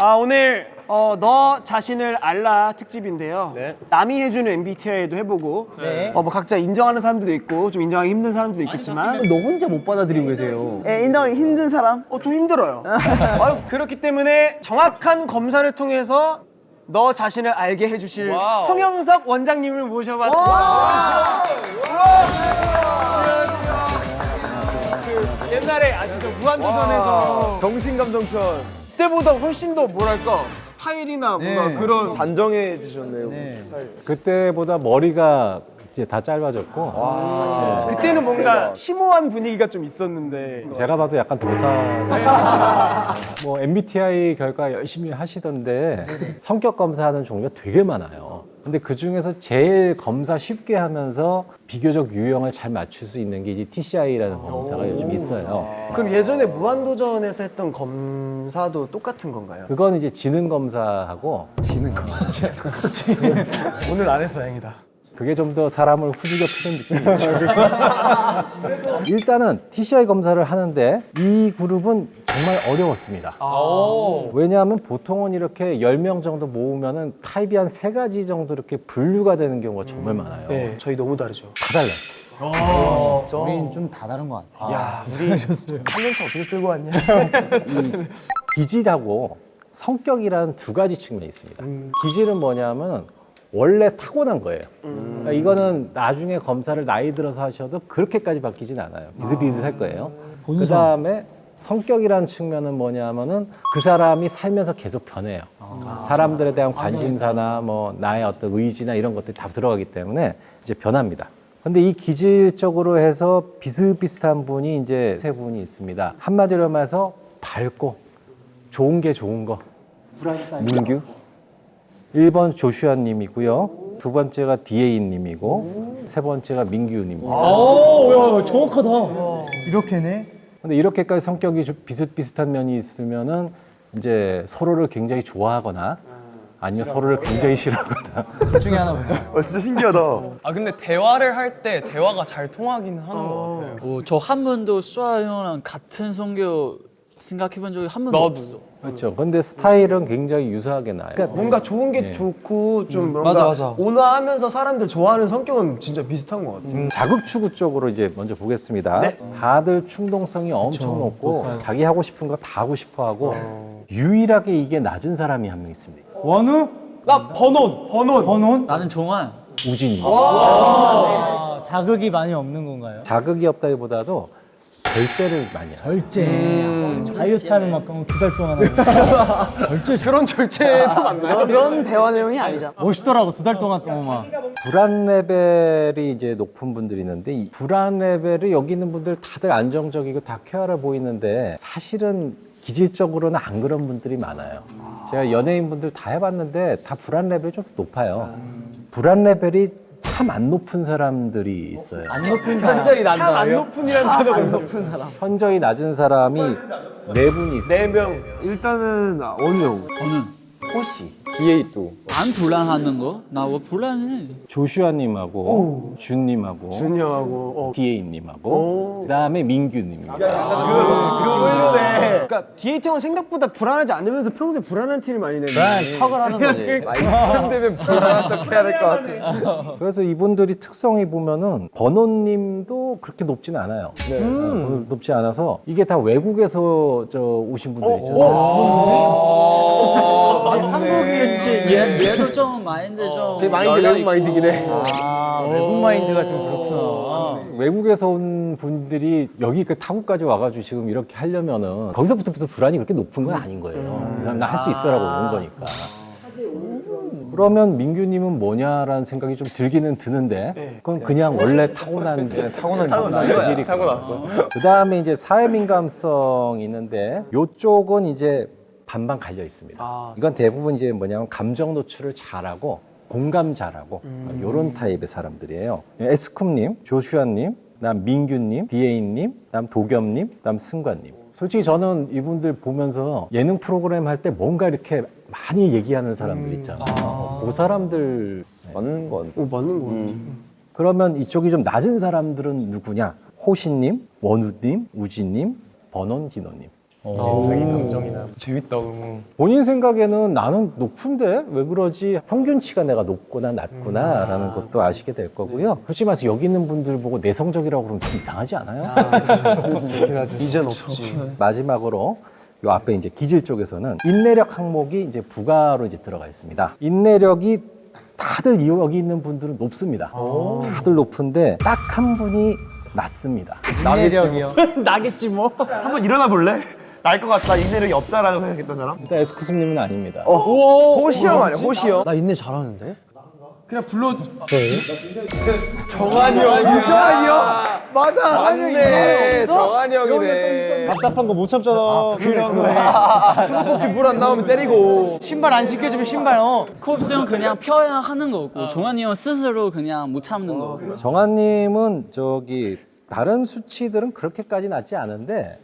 아 오늘 어, 너 자신을 알라 특집인데요. 남이 해주는 MBTI도 해보고 네. 어, 뭐 각자 인정하는 사람들도 있고 좀 인정하기 힘든 사람들도 있겠지만 너 혼자 못 받아들이고 계세요. 예, 인정하기 힘든 사람? 어, 좀 힘들어요. 아유, 그렇기 때문에 정확한 검사를 통해서 너 자신을 알게 해주실 성영석 원장님을 모셔봤습니다. 그 옛날에 아시죠? 무한도전에서 정신감정편 그때보다 훨씬 더 뭐랄까 스타일이나 뭔가 네. 그런 단정해 지셨네요 스타일. 그때보다 머리가 이제 다 짧아졌고. 그때는 뭔가 심오한 분위기가 좀 있었는데. 제가 봐도 약간 도사. 뭐 MBTI 결과 열심히 하시던데 성격 검사하는 종류가 되게 많아요. 근데 그 중에서 제일 검사 쉽게 하면서 비교적 유형을 잘 맞출 수 있는 게 이제 TCI라는 검사가 요즘 있어요. 그럼 예전에 무한도전에서 했던 검사도 똑같은 건가요? 그건 이제 지능 검사하고 오늘 안 해서 다행이다. 그게 좀 더 사람을 후지게 푸는 느낌이죠. 일단은 TCI 검사를 하는데 이 그룹은 정말 어려웠습니다. 왜냐하면 보통은 이렇게 10명 정도 모으면 은 타입이 한 세 가지 정도 이렇게 분류가 되는 경우가 정말 많아요. 네, 저희 너무 다르죠. 다 달라요. 우린 좀 다 다른 것 같아. 야, 우리 한년차 어떻게 끌고 왔냐? 기질하고 성격이라는 두 가지 측면이 있습니다. 기질은 뭐냐면 원래 타고난 거예요. 그러니까 이거는 나중에 검사를 나이 들어서 하셔도 그렇게까지 바뀌진 않아요. 비슷비슷할 거예요. 그 다음에 성격이라는 측면은 뭐냐면은 그 사람이 살면서 계속 변해요. 사람들에 대한 관심사나 뭐 나의 어떤 의지나 이런 것들이 다 들어가기 때문에 이제 변합니다. 근데 이 기질적으로 해서 비슷비슷한 분이 이제 세 분이 있습니다. 한마디로 말해서 밝고 좋은 게 좋은 거. 문규. 1번 조슈아 님이고요. 두 번째가 디에이 님이고 세 번째가 민규 님입니다. 이렇게네? 근데 이렇게까지 성격이 좀 비슷비슷한 면이 있으면은 이제 서로를 굉장히 좋아하거나 아니면 서로를 굉장히 싫어하거나 둘 중에 하나 보다. 와 진짜 신기하다 아 근데 대화를 할 때 대화가 잘 통하긴 하는 것 같아요. 어, 저한 번도 수아 형이랑 같은 성격 생각해본 적이 한 번도 없어. 그렇죠. 근데 스타일은 굉장히 유사하게 나요. 그러니까 뭔가 좋은 게 네. 좋고 좀 뭔가 맞아, 맞아. 온화하면서 사람들 좋아하는 성격은 진짜 비슷한 것 같아요. 음, 자극 추구 쪽으로 이제 먼저 보겠습니다. 네. 다들 충동성이 엄청 높고 자기 하고 싶은 거 다 하고 싶어 하고 유일하게 이게 낮은 사람이 한 명 있습니다. 원우? 나 번온, 번온, 번온? 나는 종환. 우진이. 아, 자극이 많이 없는 건가요? 자극이 없다기보다도 절제를 많이 해요. 절제. 다이어트 하는 만큼 두 달 동안 하고. 절제. 그런 절제도 많나요? 그런 대화 내용이 아니잖아. 멋있더라고, 두 달 동안 동안 막. 불안 레벨이 이제 높은 분들이 있는데 이 불안 레벨이 여기 있는 분들 다들 안정적이고 다 쾌활해 보이는데 사실은 기질적으로는 안 그런 분들이 많아요. 제가 연예인 분들 다 해봤는데 다 불안 레벨이 좀 높아요. 불안 레벨이 참 안 높은 사람들이 있어요. 안 높은 현저히 난다. 참안 높은이라는 단어가 있는 높은 사람. 현저히 낮은 사람이 네 분이 있어요. 네 명. 일단은 아, 형 저는 호 시, 안 불안하는 거? 나왜 불안해? 조슈아님하고 준님하고 준영하고 어. 디에이님하고 그다음에 민규님입니다. 그러네. 그러니까 디에이트 형은 생각보다 불안하지 않으면서 평소에 불안한 티를 많이 내는. 불안한 척을 하는 거지. 이쯤 되면 불안한 척 해야 될 것 같아 그래서 이분들이 특성이 보면은 버논님도 그렇게 높진 않아요. 네. 어, 높지 않아서 이게 다 외국에서 저 오신 분들 있잖아요. 그치, 얘, 얘도 좀 마인드 좀. 되게 마인드 열려 외국 마인드긴 해. 아, 외국 마인드가 좀 그렇구나. 외국에서 온 분들이 여기 그 타국까지 와가지고 지금 이렇게 하려면은 거기서부터 무슨 불안이 그렇게 높은 건 아닌 거예요. 나할 수 있어라고 온 거니까. 그러면 민규님은 뭐냐라는 생각이 좀 들기는 드는데 그건 그냥 원래 타고난 타고난 기질이 타고났어. 그 다음에 이제 사회 민감성 있는데 요쪽은 이제 반반 갈려 있습니다. 이건 대부분 이제 뭐냐면 감정 노출을 잘하고 공감 잘하고 이런 타입의 사람들이에요. 에스쿱님, 조슈아님, 남 민규님, 디에이님, 남 도겸님, 남 승관님. 솔직히 저는 이분들 보면서 예능 프로그램 할 때 뭔가 이렇게 많이 얘기하는 사람들 있잖아요. 그 사람들 맞는 건 오 맞는 거 같아. 그러면 이쪽이 좀 낮은 사람들은 누구냐? 호신님, 원우님, 우진님, 번원 디노님. 자기 감정이나 재밌다 너무. 본인 생각에는 나는 높은데 왜 그러지? 평균치가 내가 높구나 낮구나라는 것도 아시게 될 거고요. 솔직히 말해서 여기 있는 분들 보고 내성적이라고 그러면 좀 이상하지 않아요? 이젠 없지. 마지막으로 요 앞에 이제 기질 쪽에서는 인내력 항목이 이제 부가로 이제 들어가 있습니다. 인내력이 다들 이- 여기 있는 분들은 높습니다. 다들 높은데 딱 한 분이 낮습니다. 인내력이요. 나겠지 뭐. 한번 일어나 볼래? 날 것 같다. 인내력이 없다라고 생각했던 사람? 일단 에스쿠스님은 아닙니다. 호시형 아니야, 호시형? 나 인내 잘하는데? 정한이 형이야. 맞아. 맞네. 정한이 형이네. 답답한 거 못 참잖아. 수도꼭지 물 안 나오면 때리고. 신발 안 신겨주면 신발 어. 쿱스 형 그냥 펴야 하는 거고 종환이 형 스스로 그냥 못 참는 거. 정한님은 저기 다른 수치들은 그렇게까지 낮지 않은데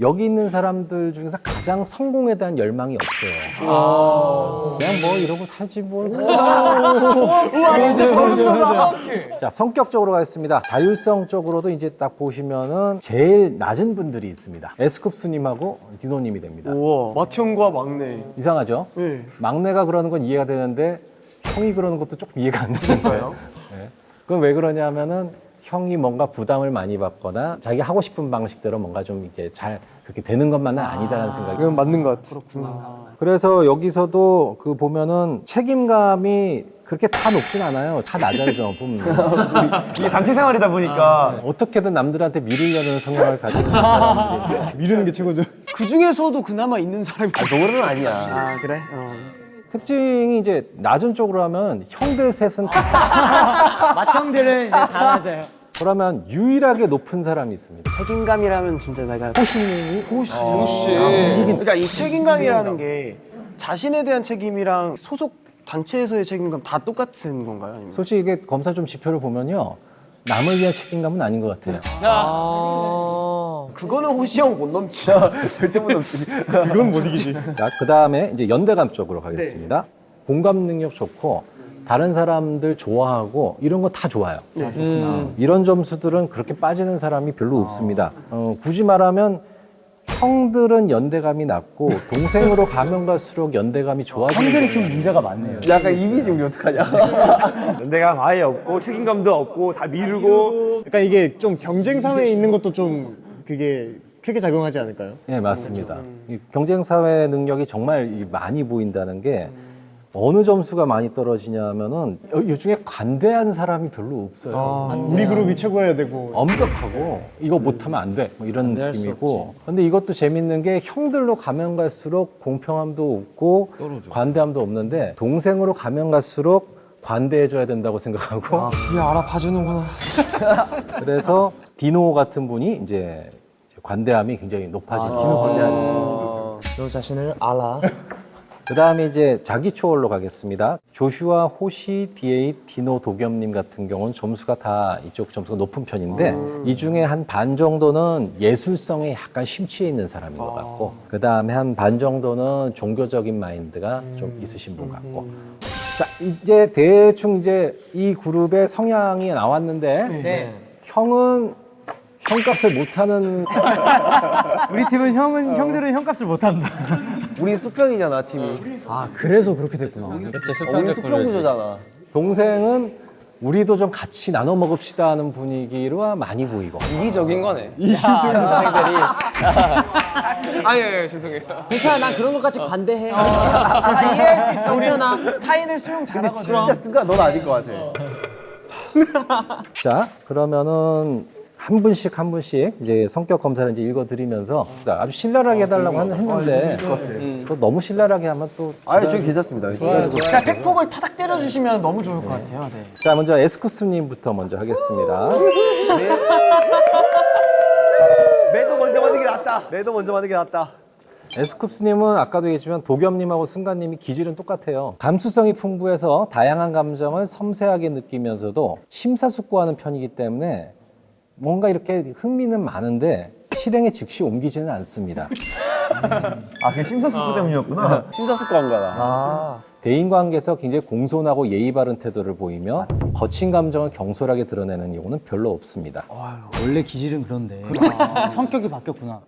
여기 있는 사람들 중에서 가장 성공에 대한 열망이 없어요. 그냥 뭐 이러고 살지 뭘. 자 성격적으로 가겠습니다. 자율성 쪽으로도 이제 딱 보시면은 제일 낮은 분들이 있습니다. 에스쿱스님하고 디노님이 됩니다. 우와 맏형과 막내. 이상하죠? 네. 막내가 그러는 건 이해가 되는데 형이 그러는 것도 조금 이해가 안 되는 거예요. 네. 그건 왜 그러냐면은 형이 뭔가 부담을 많이 받거나 자기 하고 싶은 방식대로 뭔가 좀 이제 잘 그렇게 되는 것만은 아니다라는 생각이. 이건 맞는 것 같아. 그래서 여기서도 그 보면은 책임감이 그렇게 다 높진 않아요. 다 낮아요, 보면. 이게 단체 생활이다 보니까. 어떻게든 남들한테 미리려는 성향을 가지고 있는 사람들이 미루는 게 최고죠. 그 중에서도 그나마 있는 사람이. 아, 노래는 아니야. 아 그래? 어. 특징이 이제 낮은 쪽으로 하면 형들 셋은 다 맏형들은 이제 다 맞아요. 그러면 유일하게 높은 사람이 있습니다. 책임감이라면 진짜 내가 호시님이 호시. 호시. 그러니까 이 책임감이라는 게 자신에 대한 책임이랑 소속 단체에서의 책임감 다 똑같은 건가요? 아니면? 솔직히 이게 검사 좀 지표를 보면요. 남을 위한 책임감은 아닌 것 같아요. 그거는 호시 형 못 넘지. 절대 못 넘지. 이건 못 이기지. 자, 그 다음에 이제 연대감 쪽으로 가겠습니다. 공감 능력 좋고 다른 사람들 좋아하고 이런 거 다 좋아요. 음, 이런 점수들은 그렇게 빠지는 사람이 별로 없습니다. 어, 굳이 말하면 형들은 연대감이 낮고 동생으로 가면 갈수록 연대감이 좋아지는 형들이 좀. 문제가 많네요. 약간 이미지 우리 어떡하냐. 연대감 아예 없고, 책임감도 없고, 다 미루고. 그러니까 이게 좀 경쟁 사회에 있는 것도 좀 그게 크게 작용하지 않을까요? 네, 맞습니다. 이 경쟁 사회 능력이 정말 이 많이 보인다는 게 어느 점수가 많이 떨어지냐면은 여- 이 중에 관대한 사람이 별로 없어요. 우리 그룹이 최고여야 되고 엄격하고 이거 못하면 안 돼. 뭐 이런 느낌이고. 근데 이것도 재밌는 게 형들로 가면 갈수록 공평함도 없고 관대함도 없는데 동생으로 가면 갈수록 관대해줘야 된다고 생각하고 뒤에 알아봐주는구나. 그래서 디노 같은 분이 이제 관대함이 굉장히 높아지는 디노 관대하죠. 너 자신을 알아. 그 다음에 이제 자기 초월로 가겠습니다. 조슈아, 호시, 디에이, 디노, 도겸님 같은 경우는 점수가 다 이쪽 점수가 높은 편인데 이 중에 한 반 정도는 예술성에 약간 심취해 있는 사람인 것 같고 그 다음에 한 반 정도는 종교적인 마인드가 좀 있으신 분 같고. 자 이제 대충 이제 이 그룹의 성향이 나왔는데 형은 형값을 못하는 우리 팀은 형은 형들은 형값을 못 한다. 우리 수평이잖아, 팀이. 아 그래서 그렇게 됐구나. 그치 우리 수평적 수평 구조지. 구조잖아. 동생은 우리도 좀 같이 나눠 먹읍시다 하는 분위기로 많이 보이고 이기적인 거네. 이기적인 동생들이. 아니, 아니, 아니, 죄송해요. 괜찮아, 난 그런 것까지 관대해. 아, 이해할 수 있어. 괜찮아. 타인을 수용 잘하거든. 진짜 쓴가? 넌 아닐 것 같아. 자, 그러면은 한 분씩 한 분씩 이제 성격 검사를 이제 읽어드리면서 아주 신랄하게 해달라고 하는 했는데 또 너무 신랄하게 하면 또 아니, 저기 괜찮습니다. 그러니까 백폭을 타닥 때려주시면 너무 좋을 것 같아요. 네. 자, 먼저 에스쿠스님부터 먼저 하겠습니다. 매도 먼저 만든 게 낫다. 매도 먼저 만든 게 낫다. 에스쿱스님은 아까도 얘기했지만 도겸님하고 승관님이 기질은 똑같아요. 감수성이 풍부해서 다양한 감정을 섬세하게 느끼면서도 심사숙고하는 편이기 때문에 뭔가 이렇게 흥미는 많은데 실행에 즉시 옮기지는 않습니다. 아, 그게 심사숙고 때문이었구나. 심사숙고 한 거다. 아. 대인관계에서 굉장히 공손하고 예의 바른 태도를 보이며 거친 감정을 경솔하게 드러내는 경우는 별로 없습니다. 원래 기질은 그런데 성격이 바뀌었구나.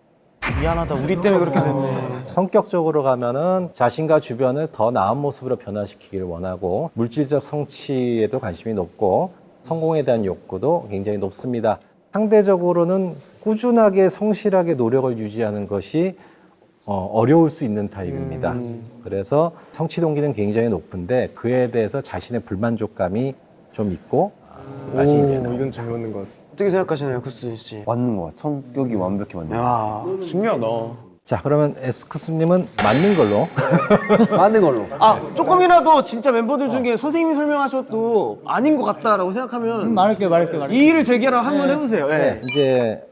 미안하다. 우리 때문에 그렇게 됐네. 성격적으로 가면은 자신과 주변을 더 나은 모습으로 변화시키기를 원하고 물질적 성취에도 관심이 높고 성공에 대한 욕구도 굉장히 높습니다. 상대적으로는 꾸준하게 성실하게 노력을 유지하는 것이 어, 어려울 수 있는 타입입니다. 그래서 성취 동기는 굉장히 높은데 그에 대해서 자신의 불만족감이 좀 있고 맛이 이제 이건 잘 맞는 것 같아. 어떻게 생각하시나요, 쿠스 씨? 맞는 것 같아. 성격이 완벽히 맞는 것 야, 신기하다. 자 그러면 앱스쿠스님은 맞는 걸로. 맞는 걸로. 아, 조금이라도 진짜 멤버들 중에 선생님이 설명하셔도 아닌 것 같다라고 생각하면 말할게요, 말할게요, 말할게요. 이의를 제기하라고 한번 해보세요. 예. 네, 이제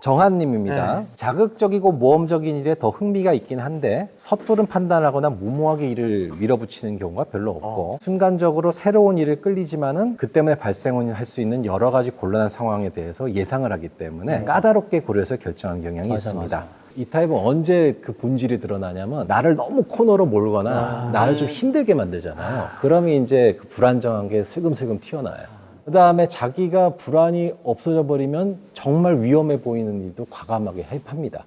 정한님입니다. 자극적이고 모험적인 일에 더 흥미가 있긴 한데 섣부른 판단하거나 무모하게 일을 밀어붙이는 경우가 별로 없고 순간적으로 새로운 일을 끌리지만은 그 때문에 발생할 수 있는 여러 가지 곤란한 상황에 대해서 예상을 하기 때문에 까다롭게 고려해서 결정하는 경향이 있습니다. 이 타입은 언제 그 본질이 드러나냐면 나를 너무 코너로 몰거나 나를 좀 힘들게 만들잖아요. 그러면 이제 그 불안정한 게 슬금슬금 튀어나와요. 그 다음에 자기가 불안이 없어져 버리면 정말 위험해 보이는 일도 과감하게 합니다.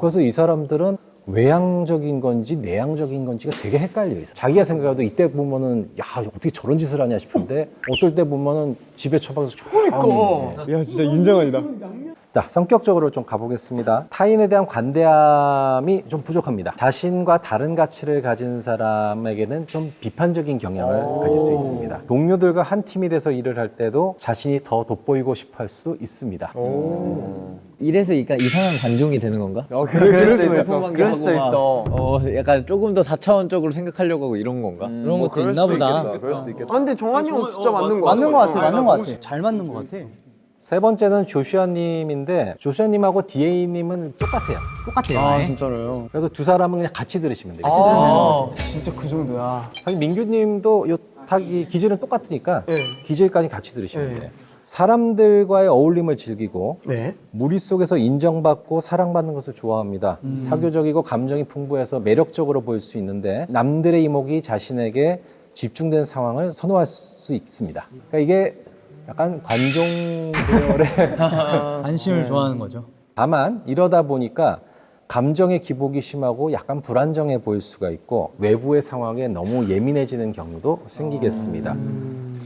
그래서 이 사람들은 외향적인 건지 내향적인 건지가 되게 헷갈려 있어. 자기가 생각해도 이때 보면은 야 어떻게 저런 짓을 하냐 싶은데 어떨 때 보면은 집에 처박아서 그러니까. 야 진짜 윤정환이다. 자, 성격적으로 좀 가보겠습니다. 타인에 대한 관대함이 좀 부족합니다. 자신과 다른 가치를 가진 사람에게는 좀 비판적인 경향을 가질 수 있습니다. 동료들과 한 팀이 돼서 일을 할 때도 자신이 더 돋보이고 싶어 할 수 있습니다. 이래서 약간 이상한 관종이 되는 건가? 어 그래 그럴 수도 있어. 그럴 수도 있어. 어, 약간 조금 더 4차원적으로 생각하려고 하고 이런 건가? 그런 것도 있나 보다. 그럴 수도 있겠다. 아, 근데 정한이 형 진짜 맞는 거 같아. 맞는 것 같아, 맞는 것 같아. 잘 맞는 것 같아. 세 번째는 조슈아님인데 조슈아님하고 디에이님은 똑같아요. 똑같아요. 아 아예. 진짜로요? 그래서 두 사람은 그냥 같이 들으시면 돼요. 아, 진짜 그 정도야. 사실 민규님도 요, 다, 이 기질은 똑같으니까 네. 기질까지 같이 들으시면 네. 돼요. 사람들과의 어울림을 즐기고 네. 무리 속에서 인정받고 사랑받는 것을 좋아합니다. 사교적이고 감정이 풍부해서 매력적으로 보일 수 있는데 남들의 이목이 자신에게 집중된 상황을 선호할 수 있습니다. 그러니까 이게 약간 관종 계열의 관심을 좋아하는 거죠. 다만 이러다 보니까 감정의 기복이 심하고 약간 불안정해 보일 수가 있고 외부의 상황에 너무 예민해지는 경우도 생기겠습니다.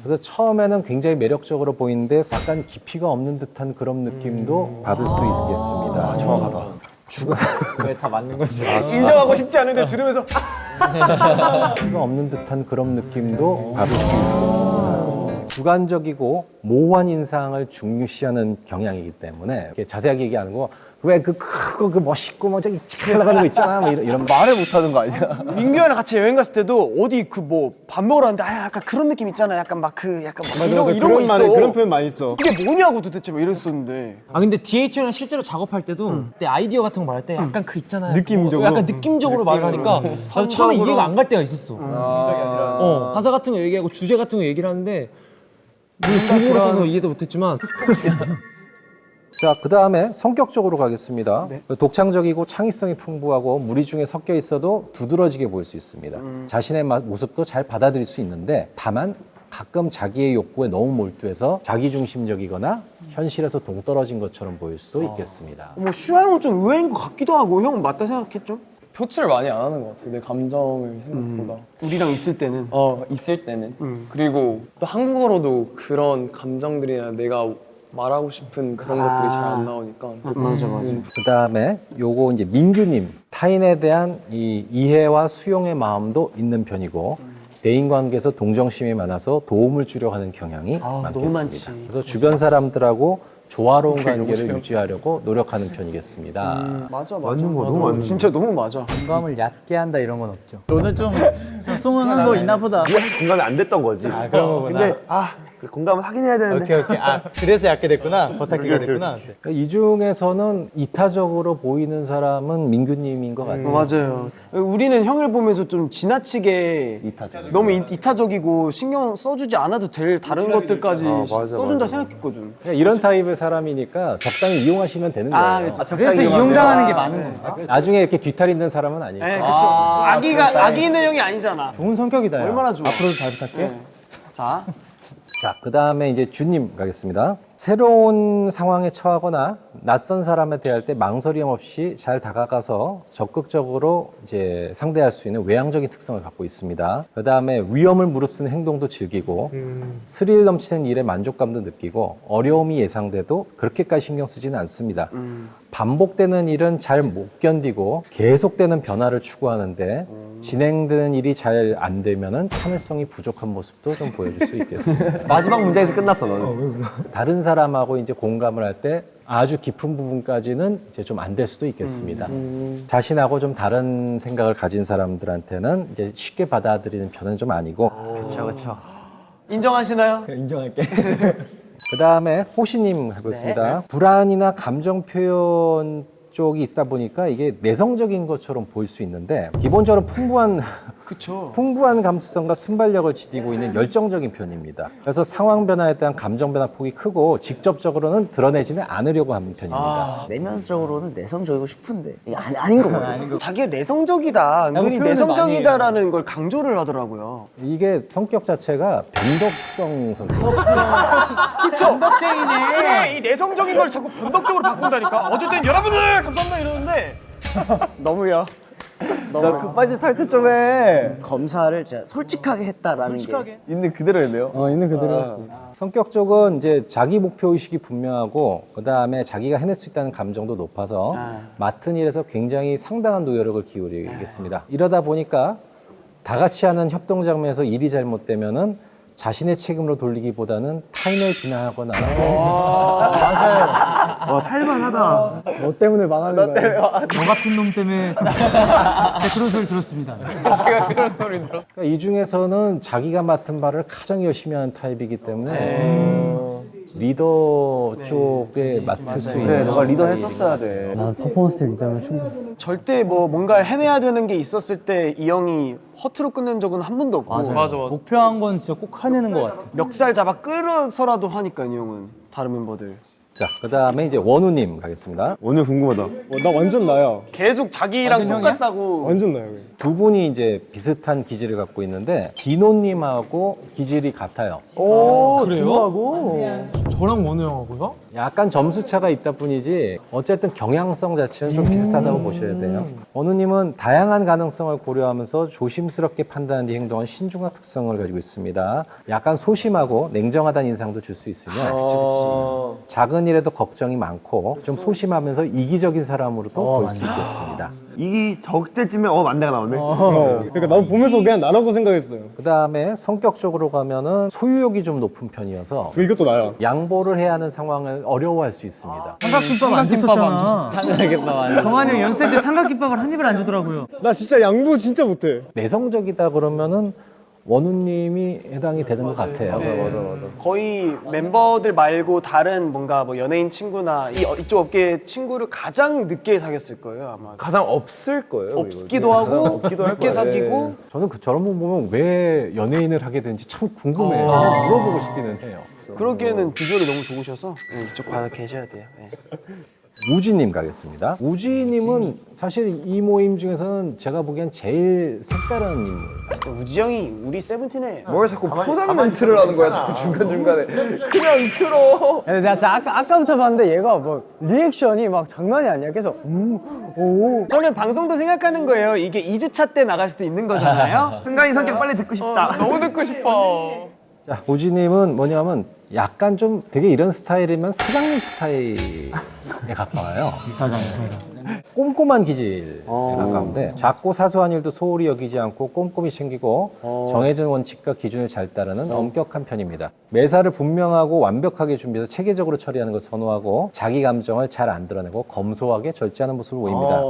그래서 처음에는 굉장히 매력적으로 보이는데 약간 깊이가 없는 듯한 그런 느낌도 받을 수 있겠습니다. 정확하다. 주가 왜다 맞는 거지? 인정하고 싶지 않은데 들으면서 깊이가 없는 듯한 그런 느낌도 받을 수 있겠습니다. 주관적이고 모호한 인상을 중요시하는 경향이기 때문에 이렇게 자세하게 얘기하는 거 왜 그 크고 그 멋있고 뭐 저기 칙 올라가는 거 있잖아 뭐 이런, 이런 말을 못하는 거 아니야? 민규랑 같이 여행 갔을 때도 어디 그 뭐 밥 먹으러 갔는데 아 약간 그런 느낌 있잖아. 약간 막 그 약간 막 이런 거 이런 거 있어. 그런 표현 많이 써. 이게 뭐냐고 도대체 막 이랬었는데. 아 근데 DH랑 실제로 작업할 때도 그때 아이디어 같은 거 말할 때 약간 그 있잖아요. 느낌적으로? 어, 약간 느낌적으로 말을 하니까 나도 처음에 이해가 안 갈 때가 있었어. 어, 가사 같은 거 얘기하고 주제 같은 거 얘기를 하는데 중국어로 써서 이해도 못했지만 자, 그 다음에 성격적으로 가겠습니다. 독창적이고 창의성이 풍부하고 무리 중에 섞여 있어도 두드러지게 보일 수 있습니다. 자신의 마- 모습도 잘 받아들일 수 있는데 다만 가끔 자기의 욕구에 너무 몰두해서 자기중심적이거나 현실에서 동떨어진 것처럼 보일 수도 있겠습니다. 뭐 슈아 형은 좀 의외인 것 같기도 하고 형은 맞다 생각했죠? 표출을 많이 안 하는 것 같아요. 내 감정을 생각보다. 우리랑 있을 때는. 어 있을 때는. 그리고 또 한국어로도 그런 감정들이나 내가 말하고 싶은 그런 것들이 잘 안 나오니까. 맞아 맞아. 그 다음에 요거 이제 민규님 타인에 대한 이 이해와 수용의 마음도 있는 편이고 대인 관계에서 동정심이 많아서 도움을 주려 하는 경향이 아, 많겠습니다. 너무 많지. 그래서 주변 사람들하고 조화로운 관계를 유지하려고 노력하는 편이겠습니다. 맞아 맞아. 맞는 거 맞아, 너무. 맞는 진짜 너무 맞아. 공감을 얕게 한다 이런 건 없죠. 오늘 좀, 좀 송은한 거 있나 보다. 공감이 안 됐던 거지. 아 그런 거구나. 근데 아그 공감을 하긴 해야 되는데. 오케이 오케이. 아 그래서 얕게 됐구나. 버타기가 됐구나. 그러니까 이 중에서는 이타적으로 보이는 사람은 민규님인 것 같아요. 어, 맞아요. 우리는 형을 보면서 좀 지나치게 너무 이- 이타적이고 신경 써주지 않아도 될 다른 것들까지 아, 맞아, 써준다 맞아. 생각했거든. 이런 타입의 사람이니까 적당히 이용하시면 되는 거예요. 아, 그쵸. 그래서 이용당하는 게 많은 거야. 나중에 이렇게 뒤탈 있는 사람은 아니에요. 네, 그쵸. 아기가 아기 있는 형이 아니잖아. 좋은 성격이다. 야. 얼마나 좋아. 앞으로도 잘 부탁해. 네. 자, 자, 그 다음에 이제 주님 가겠습니다. 새로운 상황에 처하거나 낯선 사람에 대할 때 망설임 없이 잘 다가가서 적극적으로 이제 상대할 수 있는 외향적인 특성을 갖고 있습니다. 그 다음에 위험을 무릅쓰는 행동도 즐기고 스릴 넘치는 일에 만족감도 느끼고 어려움이 예상돼도 그렇게까지 신경 쓰지는 않습니다. 반복되는 일은 잘 못 견디고 계속되는 변화를 추구하는데 진행되는 일이 잘 안 되면은 참을성이 부족한 모습도 좀 보여줄 수 있겠습니다. 마지막 문장에서 끝났어 너는. 다른 사람 하고 이제 공감을 할 때 아주 깊은 부분까지는 이제 좀 안 될 수도 있겠습니다. 자신하고 좀 다른 생각을 가진 사람들한테는 이제 쉽게 받아들이는 편은 좀 아니고 그렇죠 그렇죠. 인정하시나요? 인정할게. 그 다음에 호시님 해보겠습니다. 불안이나 감정 표현 쪽이 있다 보니까 이게 내성적인 것처럼 보일 수 있는데 기본적으로 풍부한 그쵸. 풍부한 감수성과 순발력을 지니고 있는 열정적인 편입니다. 그래서 상황 변화에 대한 감정 변화 폭이 크고 직접적으로는 드러내지는 않으려고 하는 편입니다. 내면적으로는 내성적이고 싶은데 이게 아니, 아닌 거 같아. 자기가 내성적이다, 은근히 표현을 내성적이다라는 걸 강조를 하더라고요. 이게 성격 자체가 변덕성 성격. 그쵸? 변덕쟁이네. 이 내성적인 걸 자꾸 변덕적으로 바꾼다니까. 어쨌든 여러분들 감사합니다 이러는데 너무야. 나 급발진 탈퇴 좀 해. 검사를 진짜 솔직하게 했다라는 게. 있는 그대로 했네요. 어, 있는 그대로 했지. 성격 쪽은 이제 자기 목표 의식이 분명하고 그 다음에 자기가 해낼 수 있다는 감정도 높아서 맡은 일에서 굉장히 상당한 노력을 기울이겠습니다. 이러다 보니까 다 같이 하는 협동 장면에서 일이 잘못되면은 자신의 책임으로 돌리기보다는 타인을 비난하거나 와 살만하다. 너 때문에 망하는 거야. 너 같은 놈 때문에 제가 그런 소리 들었습니다. 그러니까 이 중에서는 자기가 맡은 바를 가장 열심히 하는 타입이기 때문에 리더 쪽에 맡을 수 있는 너가 리더 했었어야 돼. 난 퍼포먼스 리더면 충분히. 절대 뭐 뭔가를 해내야 되는 게 있었을 때 이 형이 허투루 끊는 적은 한 번도 없고 맞아 맞아. 목표한 건 진짜 꼭 해내는 것 같아. 멱살 잡아 끌어서라도 하니까 이 형은 다른 멤버들 자, 그 다음에 이제 원우 님 가겠습니다. 오늘 궁금하다. 나 완전 나야. 계속 자기랑 완전? 똑같다고 완전 나야. 두 분이 이제 비슷한 기질을 갖고 있는데 디노 님하고 기질이 같아요. 오, 그래요? 저랑 원우 형하고요? 약간 점수 차가 있다 뿐이지 어쨌든 경향성 자체는 좀 비슷하다고 보셔야 돼요. 원우님은 다양한 가능성을 고려하면서 조심스럽게 판단한 뒤 행동한 신중한 특성을 가지고 있습니다. 약간 소심하고 냉정하다는 인상도 줄 수 있으며 작은 일에도 걱정이 많고 좀 소심하면서 이기적인 사람으로도 볼수 있겠습니다. 이 적대쯤에 어 만대가 나오네. 어. 그러니까 나도 보면서 그냥 나라고 생각했어요. 그 다음에 성격적으로 가면은 소유욕이 좀 높은 편이어서 그 이것도 나야. 양보를 해야 하는 상황을 어려워할 수 있습니다. 삼각김밥 안 줬었잖아. 정한이 형 연세 때 삼각김밥을 한 입을 안 주더라고요. 나 진짜 양보 진짜 못해. 내성적이다 그러면은 원우님이 해당이 되는 것 같아요. 거의 멤버들 말고 다른 뭔가 뭐 연예인 친구나 이, 어, 이쪽 업계 친구를 가장 늦게 사귀었을 거예요 아마 가장 없을 거예요. 없기도 하고 없기도 할 늦게. 사귀고 저는 그 저런 분 보면 왜 연예인을 하게 되는지 참 궁금해요. 물어보고 싶기는 해요. 그러기에는 비주얼이 너무 좋으셔서 네, 이쪽 가서 계셔야 돼요 네. 우지님 가겠습니다. 우지님은 사실 이 모임 중에서는 제가 보기엔 제일 색다른 인물. 진짜 우지 형이 우리 세븐틴에 뭘 자꾸 포장 멘트를 하는 거야 자꾸 중간 중간에 그냥 틀어. 근데 내가 아까, 아까부터 봤는데 얘가 뭐 리액션이 막 장난이 아니야. 계속 음, 오. 저는 방송도 생각하는 거예요 이게 2주차 때 나갈 수도 있는 거잖아요 순간이 성격 빨리 듣고 싶다. 너무 듣고 싶어 자, 우지님은 뭐냐면 약간 좀 되게 이런 스타일이면 사장님 스타일에 가까워요. 이사장, 이사장. 꼼꼼한 기질에 가까운데 작고 사소한 일도 소홀히 여기지 않고 꼼꼼히 챙기고 정해진 원칙과 기준을 잘 따르는 엄격한 편입니다. 매사를 분명하고 완벽하게 준비해서 체계적으로 처리하는 것을 선호하고 자기 감정을 잘 안 드러내고 검소하게 절제하는 모습을 보입니다.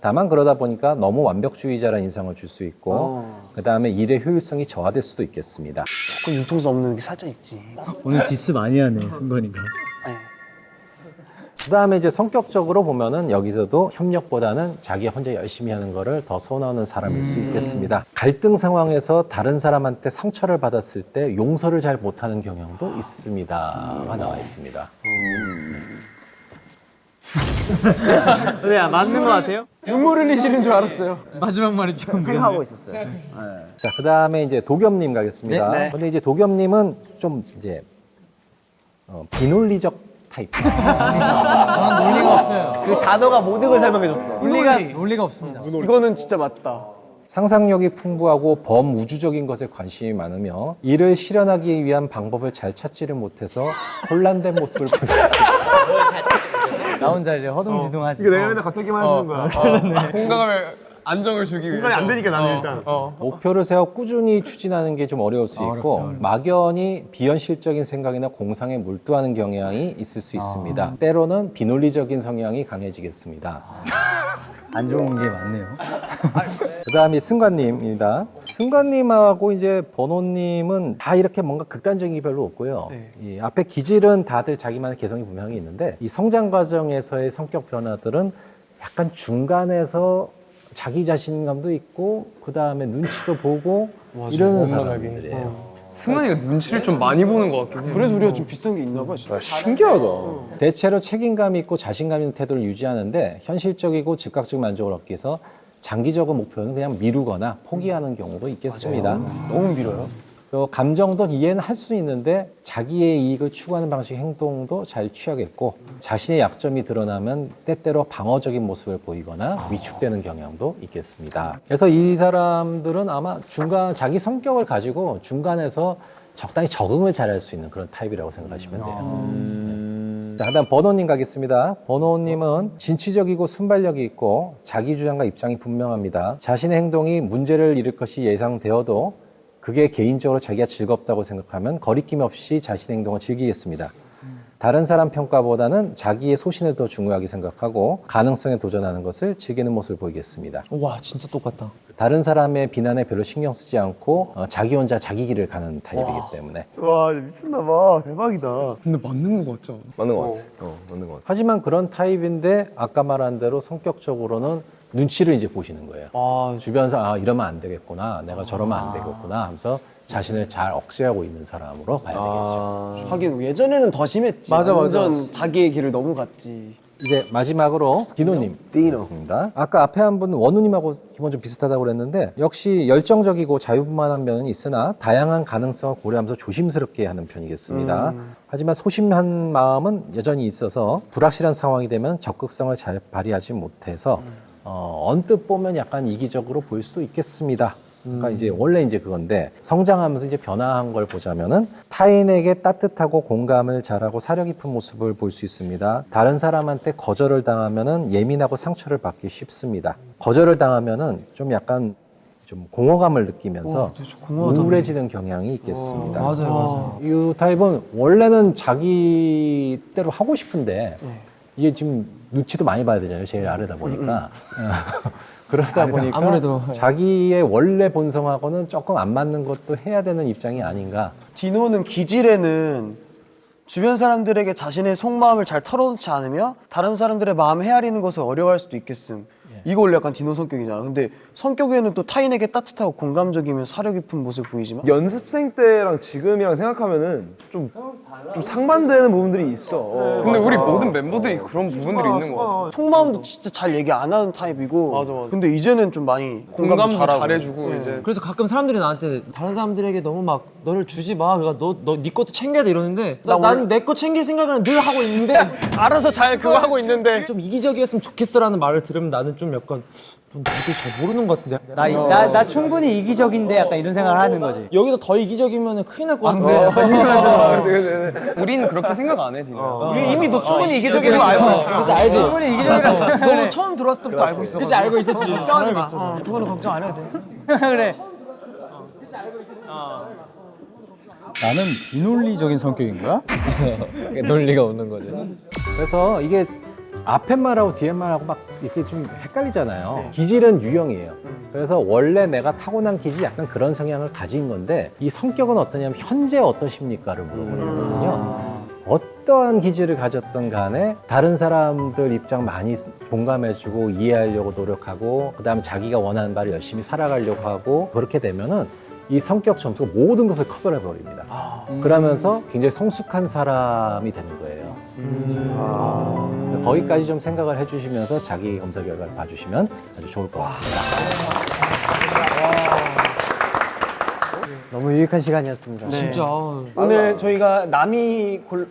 다만 그러다 보니까 너무 완벽주의자라는 인상을 줄 수 있고 그 다음에 일의 효율성이 저하될 수도 있겠습니다. 조금 융통성 없는 게 살짝 있지 오늘 디스 많이 하네, 승관이가. 그 다음에 이제 성격적으로 보면은 여기서도 협력보다는 자기 혼자 열심히 하는 거를 더 선호하는 사람일 수 있겠습니다. 갈등 상황에서 다른 사람한테 상처를 받았을 때 용서를 잘 못하는 경향도 있습니다 가 나와 있습니다. 네, 맞는 것 같아요? 눈물 흘리시는 줄 알았어요 마지막 말이 좀. 생각하고 있었어요. 자, 그 다음에 이제 도겸님 가겠습니다. 네, 네. 근데 이제 도겸님은 좀 이제 어, 비논리적 타입. 그 단어가 모든 걸 설명해줬어. 논리가 논리가 없습니다. 이거는 진짜 맞다. 상상력이 풍부하고 범우주적인 것에 관심이 많으며 이를 실현하기 위한 방법을 잘 찾지를 못해서 혼란된 모습을 보입니다. 나 혼자 이제 허둥지둥하지. 이거 내가 맨날 겉핥기만 하시는 거야. 공감을 안정을 주기 위해. 공감이 안 되니까 나는 일단. 목표를 세워 꾸준히 추진하는 게 좀 어려울 수 있고 막연히 비현실적인 생각이나 공상에 몰두하는 경향이 있을 수 있습니다. 때로는 비논리적인 성향이 강해지겠습니다. 안 좋은 게 많네요. 그 다음이 승관님입니다. 승관님하고 이제 번호님은 다 이렇게 뭔가 극단적인 게 별로 없고요. 이 앞에 기질은 다들 자기만의 개성이 분명히 있는데 이 성장 과정에서의 성격 변화들은 약간 중간에서 자기 자신감도 있고 그 다음에 눈치도 보고 이러는 사람들이에요. 승관이가 눈치를 좀 많이 보는 것 같긴 해. 그래서 우리가 좀 비슷한 게 있나 봐. 진짜. 신기하다. 대체로 책임감 있고 자신감 있는 태도를 유지하는데 현실적이고 즉각적 만족을 얻기 위해서 장기적인 목표는 그냥 미루거나 포기하는 경우도 있겠습니다. 너무 밀어요. 또 감정도 이해는 할 수 있는데 자기의 이익을 추구하는 방식 행동도 잘 취하겠고 자신의 약점이 드러나면 때때로 방어적인 모습을 보이거나 위축되는 경향도 있겠습니다. 그래서 이 사람들은 아마 중간 자기 성격을 가지고 중간에서 적당히 적응을 잘할 수 있는 그런 타입이라고 생각하시면 돼요. 자, 다음 번호님 가겠습니다. 번호님은 진취적이고 순발력이 있고 자기 주장과 입장이 분명합니다. 자신의 행동이 문제를 일으킬 것이 예상되어도 그게 개인적으로 자기가 즐겁다고 생각하면 거리낌 없이 자신의 행동을 즐기겠습니다. 다른 사람 평가보다는 자기의 소신을 더 중요하게 생각하고 가능성에 도전하는 것을 즐기는 모습을 보이겠습니다. 와 진짜 똑같다. 다른 사람의 비난에 별로 신경 쓰지 않고 어, 자기 혼자 자기 길을 가는 타입이기 때문에 와 미쳤나봐. 대박이다. 근데 맞는 것 같죠? 맞는 것 같아. 어, 맞는 것 같아. 하지만 그런 타입인데 아까 말한 대로 성격적으로는 눈치를 이제 보시는 거예요. 아, 주변 사람 아 이러면 안 되겠구나. 내가 저러면 안 되겠구나 하면서 자신을 잘 억제하고 있는 사람으로 봐야 되겠죠. 하긴 예전에는 더 심했지. 맞아, 맞아. 자기의 길을 너무 갔지. 이제 마지막으로 디노님 디노입니다. 아까 앞에 한분 원우님하고 기본적으로 비슷하다고 그랬는데 역시 열정적이고 자유분만한 면은 있으나 다양한 가능성을 고려하면서 조심스럽게 하는 편이겠습니다. 하지만 소심한 마음은 여전히 있어서 불확실한 상황이 되면 적극성을 잘 발휘하지 못해서 어, 언뜻 보면 약간 이기적으로 보일 수 있겠습니다. 그러니까 이제 원래 이제 그건데 성장하면서 이제 변화한 걸 보자면은 타인에게 따뜻하고 공감을 잘하고 사려 깊은 모습을 볼 수 있습니다. 다른 사람한테 거절을 당하면은 예민하고 상처를 받기 쉽습니다. 거절을 당하면은 좀 약간 좀 공허감을 느끼면서 우울해지는 경향이 있겠습니다. 맞아요, 맞아요. 이 타입은 원래는 자기 대로 하고 싶은데 이게 지금 눈치도 많이 봐야 되잖아요. 제일 아래다 보니까. 어, 그러다 보니까 아무래도. 자기의 원래 본성하고는 조금 안 맞는 것도 해야 되는 입장이 아닌가. 디노는 기질에는 주변 사람들에게 자신의 속마음을 잘 털어놓지 않으며 다른 사람들의 마음을 헤아리는 것을 어려워할 수도 있겠음. 이거 원래 약간 디노 성격이잖아. 근데 성격에는 또 타인에게 따뜻하고 공감적이며 사려 깊은 모습을 보이지만 연습생 때랑 지금이랑 생각하면은 좀, 좀 상반되는 부분들이 있어. 어. 근데 우리 모든 멤버들이 그런 부분들이 있는 것 같아. 속마음도 진짜 잘 얘기 안 하는 타입이고 맞아, 맞아. 근데 이제는 좀 많이 공감도 공감도 잘해주고 네. 이제 그래서 가끔 사람들이 나한테 다른 사람들에게 너무 막 너를 주지 마. 그러니까 너너네 것도 챙겨야 돼 이러는데 난내거 챙길 생각은 늘 하고 있는데 알아서 잘 그거 하고 있는데 좀 이기적이었으면 좋겠어라는 말을 들으면 나는 좀 약간 넌 나한테 잘 모르는 것 같은데. 나, 나, 나 충분히 이기적인데 약간 이런 생각을 하는 거지. 여기서 더 이기적이면 큰일 날 것 같은데. 우리는 그렇게 생각 안 해, 디노. 우리 이미 너 충분히 이기적인 거 알고 있어. 그치 알지. 충분히 이기적이라 생각을 너 처음 들어왔을 때부터 알고 있어. 그치 알고 있었지. 걱정하지 마. 어, 그거는 걱정 안 해도 돼. 그래. 나는 비논리적인 성격인 거야? 논리가 없는 거죠. 그래서 이게 앞에 말하고 뒤에 말하고 막 이렇게 좀 헷갈리잖아요. 기질은 유형이에요. 그래서 원래 내가 타고난 기질이 약간 그런 성향을 가진 건데 이 성격은 어떠냐면 현재 어떠십니까를 물어보는 거거든요. 어떠한 기질을 가졌던 간에 다른 사람들 입장 많이 공감해주고 이해하려고 노력하고 그 다음에 자기가 원하는 바를 열심히 살아가려고 하고 그렇게 되면은 이 성격 점수가 모든 것을 커버해 버립니다. 그러면서 굉장히 성숙한 사람이 되는 거예요. 거기까지 좀 생각을 해주시면서 자기 검사 결과를 봐주시면 아주 좋을 것 같습니다. 너무 유익한 시간이었습니다. 진짜. 오늘 저희가 남이 골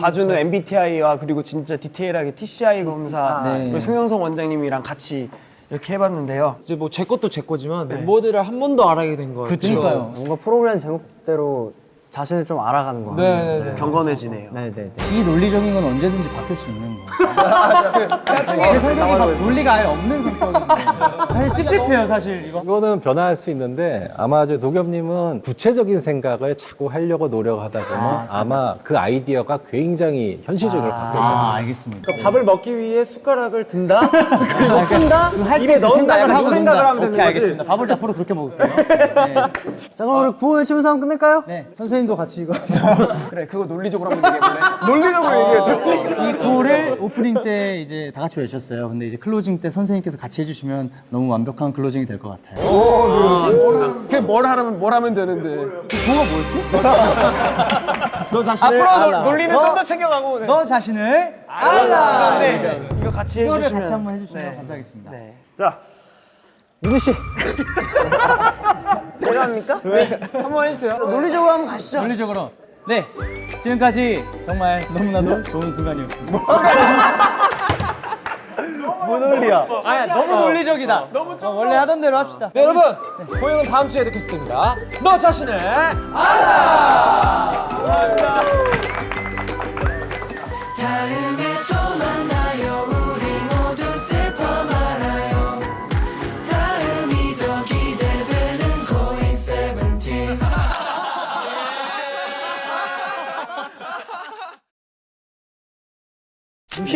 봐주는 MBTI와 그리고 진짜 디테일하게 TCI 검사 그리고 송영성 원장님이랑 같이 이렇게 해봤는데요. 이제 뭐 제 것도 제 거지만 멤버들을 한번 더 알아게 된 거예요. 그러니까요. 뭔가 프로그램 제목대로 자신을 좀 알아가는 거 같아요. 네네네. 경건해지네요. 네네네. 이 논리적인 건 언제든지 바뀔 수 있는 거야. 제 성격이 막 논리가 아예 없는 성격인데. 사실 찝찝해요, 사실 이거. 이거는 변화할 수 있는데 아마 저 도겸님은 구체적인 생각을 자꾸 하려고 노력하다 보면 아, 마그 아이디어가 굉장히 현실적으로 바뀔 거예요. 아, 알겠습니다. 밥을 먹기 위해 숟가락을 든다. 입에 넣는다. 약간 요 생각을 하면 되는 거지. 알겠습니다. 밥을 앞으로 그렇게 먹을게요. 자 그럼 우리 구호 외치면서 한번 끝낼까요? 네, 선생님 도 같이 이거. 그래 그거 논리적으로 한번 얘기해볼래? 논리적으로 얘기해. 이 구호를 오프닝 때 이제 다 같이 외쳤어요. 근데 이제 클로징 때 선생님께서 같이 해주시면 너무 완벽한 클로징이 될 것 같아요. 그게 뭘 하면 뭘 하면 되는데. 너 자신을 앞으로 알아. 논, 리는 좀 더 챙겨가고. 네. 너 자신을 알라. 네. 이거 같이 이거를 해주시면. 같이 한번 해주시면 감사하겠습니다. 네. 자, 제가 합니까? 네. 한번 해주세요. 논리적으로 한번 가시죠. 논리적으로. 네, 지금까지 정말 너무나도 좋은 순간이었습니다. 뭐 논리야? 아, 너무 논리적이다. 너무 어, 원래 하던 대로 합시다. 네, 여러분 고영은 다음 주에도 캐스트입니다. 너 자신을 다음에 또 만나요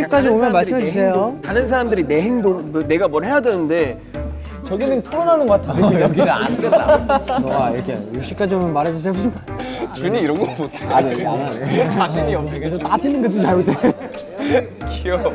60까지 오면 말씀해 주세요. 다른 사람들이 내 행동, 뭐 내가 뭘 해야 되는데 저기는 토론하는 것 같은데 여기는 안 된다. 너가 이렇게 60까지 오면 말해주세요. 무슨 준이 이런 거 못해. 아니 안 하네. 자신이 없는 게나 찍는 거 좀 잘못해. 귀여워.